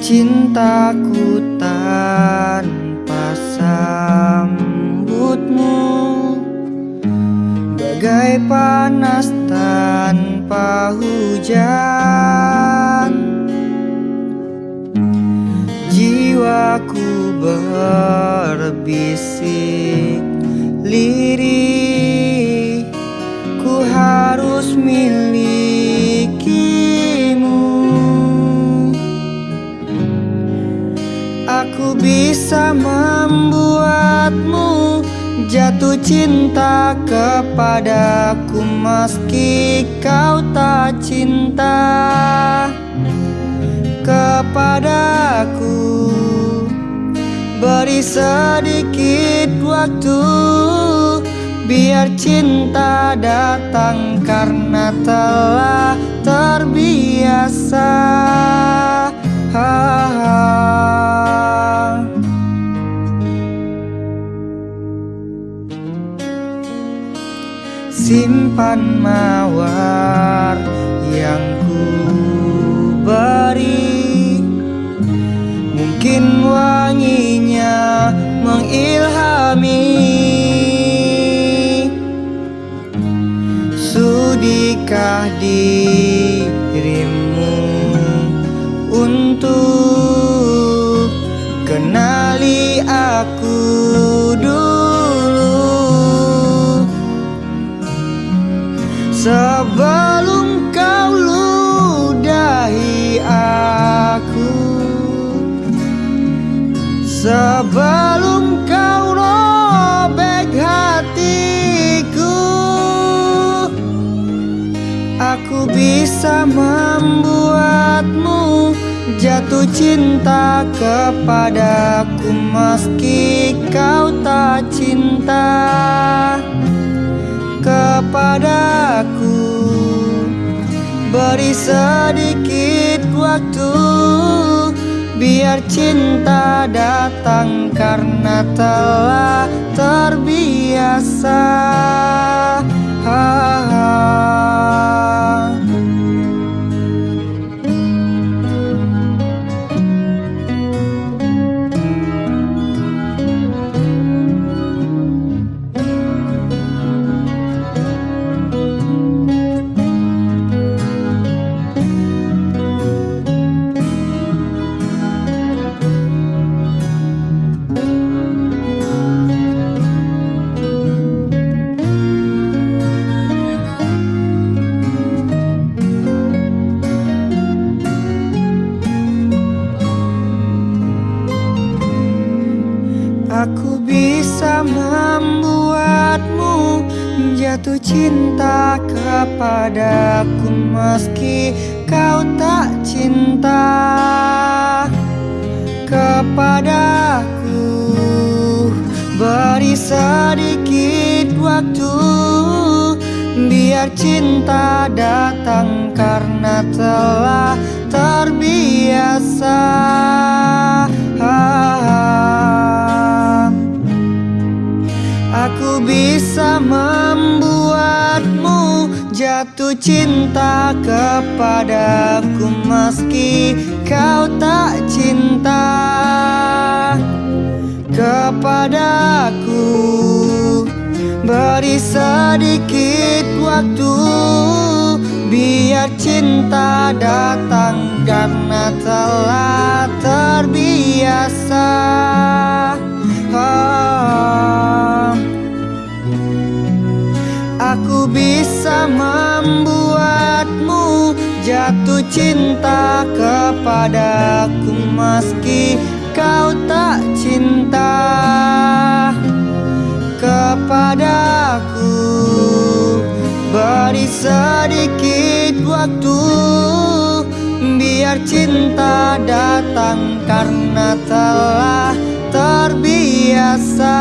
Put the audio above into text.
Cintaku tanpa sambutmu. Bagai panas tanpa hujan. Jiwaku berbisik lirih Aku bisa membuatmu jatuh cinta kepadaku Meski kau tak cinta kepadaku. Beri sedikit waktu Biar cinta datang karena telah terbiasa. ha Simpan mawar yang ku beri. Mungkin wanginya mengilhami. Sudikah dirimu untuk Sebelum kau ludahi aku Sebelum kau robek hatiku Aku bisa membuatmu jatuh cinta kepadaku Meski kau tak cinta Sedikit waktu Biar cinta datang karena telah terbiasa ha -ha. Aku bisa membuatmu jatuh cinta kepadaku Meski kau tak cinta kepadaku. Beri sedikit waktu Biar cinta datang karena telah terbiasa cinta kepadaku Meski kau tak cinta kepadaku. Beri sedikit waktu Biar cinta datang karena telah terbiasa cinta kepadaku Meski kau tak cinta kepadaku. Beri sedikit waktu Biar cinta datang karena telah terbiasa